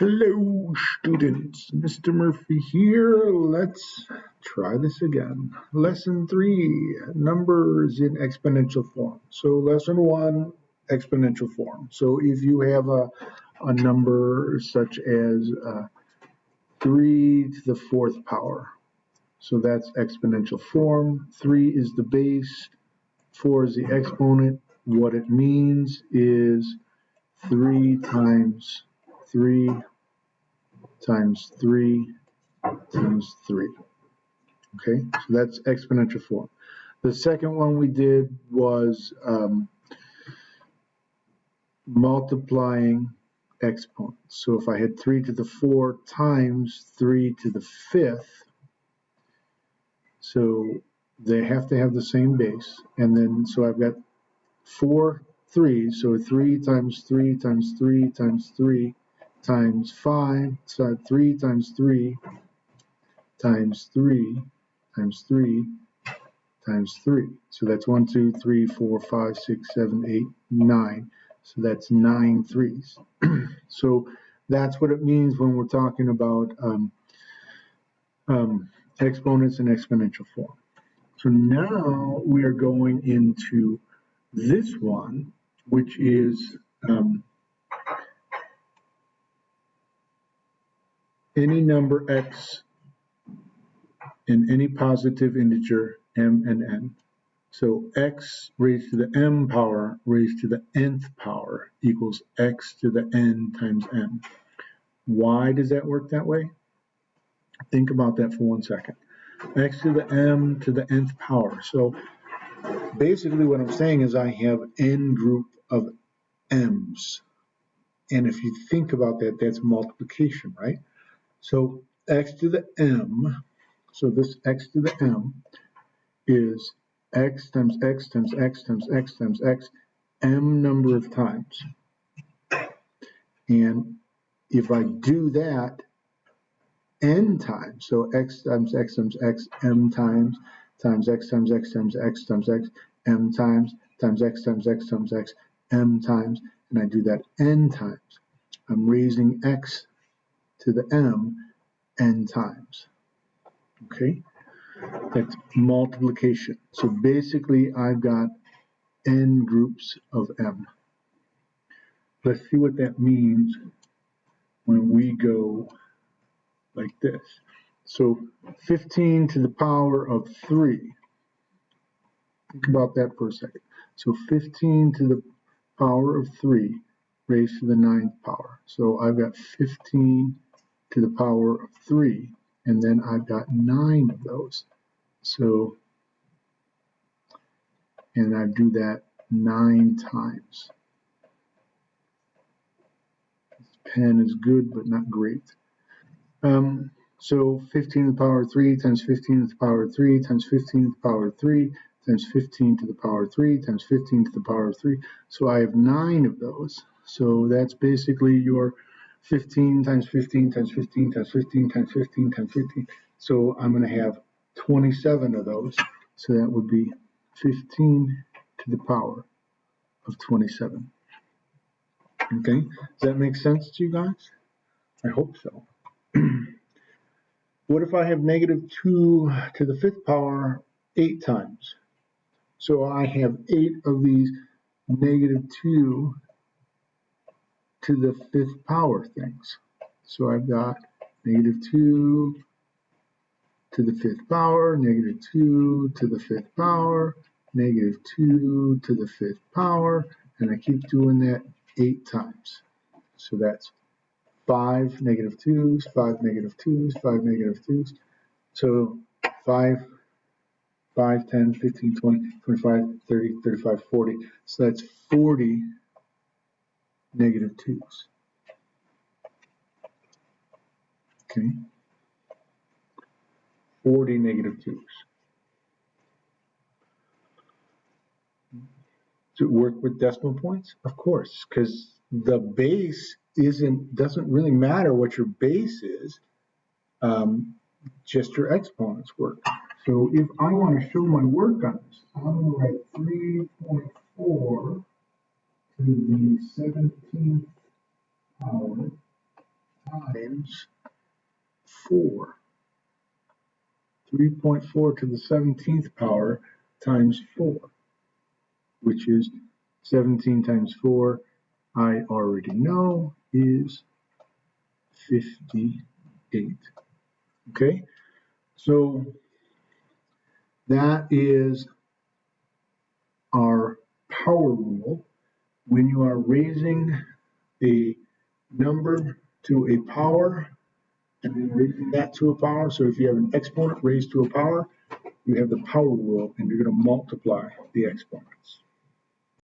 Hello, students. Mr. Murphy here. Let's try this again. Lesson three, numbers in exponential form. So lesson one, exponential form. So if you have a, a number such as uh, three to the fourth power, so that's exponential form. Three is the base, four is the exponent. What it means is three times 3 times 3 times 3. Okay, so that's exponential form. The second one we did was um, multiplying exponents. So if I had 3 to the 4 times 3 to the 5th, so they have to have the same base. And then, so I've got four threes, so 3 times 3 times 3 times 3 times 5, so 3 times 3 times 3 times 3 times 3. So that's 1, 2, 3, 4, 5, 6, 7, 8, 9. So that's 9 threes. so that's what it means when we're talking about um, um, exponents and exponential form. So now we are going into this one, which is um, any number x in any positive integer m and n. So x raised to the m power raised to the nth power equals x to the n times m. Why does that work that way? Think about that for one second. x to the m to the nth power. So basically what I'm saying is I have n group of m's. And if you think about that, that's multiplication, right? So x to the m, so this x to the m is x times x times x times x times x m number of times. And if I do that n times, so x times x times x m times times x times x times x times x m times times x times x times x m times, and I do that n times, I'm raising x to the m n times. Okay, that's multiplication. So basically, I've got n groups of m. Let's see what that means when we go like this. So 15 to the power of 3. Think about that for a second. So 15 to the power of 3 raised to the ninth power. So I've got 15 to the power of 3, and then I've got 9 of those. So, and I do that 9 times. This pen is good, but not great. Um, so 15 to the power of 3 times 15 to the power of 3 times 15 to the power of 3 times 15 to the power of 3 times 15 to the power of 3. So I have 9 of those. So that's basically your 15 times 15 times 15 times 15 times 15 times 15. So I'm going to have 27 of those. So that would be 15 to the power of 27. Okay, does that make sense to you guys? I hope so. what if I have negative 2 to the fifth power 8 times? So I have 8 of these negative 2 to the fifth power things. So I've got negative 2 to the fifth power, negative 2 to the fifth power, negative 2 to the fifth power, and I keep doing that eight times. So that's 5 negative 2s, 5 negative 2s, 5 negative 2s. So 5, 5, 10, 15, 20, 25, 30, 35, 40. So that's 40 negative 2's. Okay. 40 negative 2's. Does it work with decimal points? Of course, because the base isn't doesn't really matter what your base is, um, just your exponents work. So if I want to show my work on this, I'm going to write 3.4 to the 17th power times 4. 3.4 to the 17th power times 4, which is 17 times 4, I already know, is 58. Okay, so that is our power rule. When you are raising a number to a power and then raising that to a power, so if you have an exponent raised to a power, you have the power rule and you're going to multiply the exponents.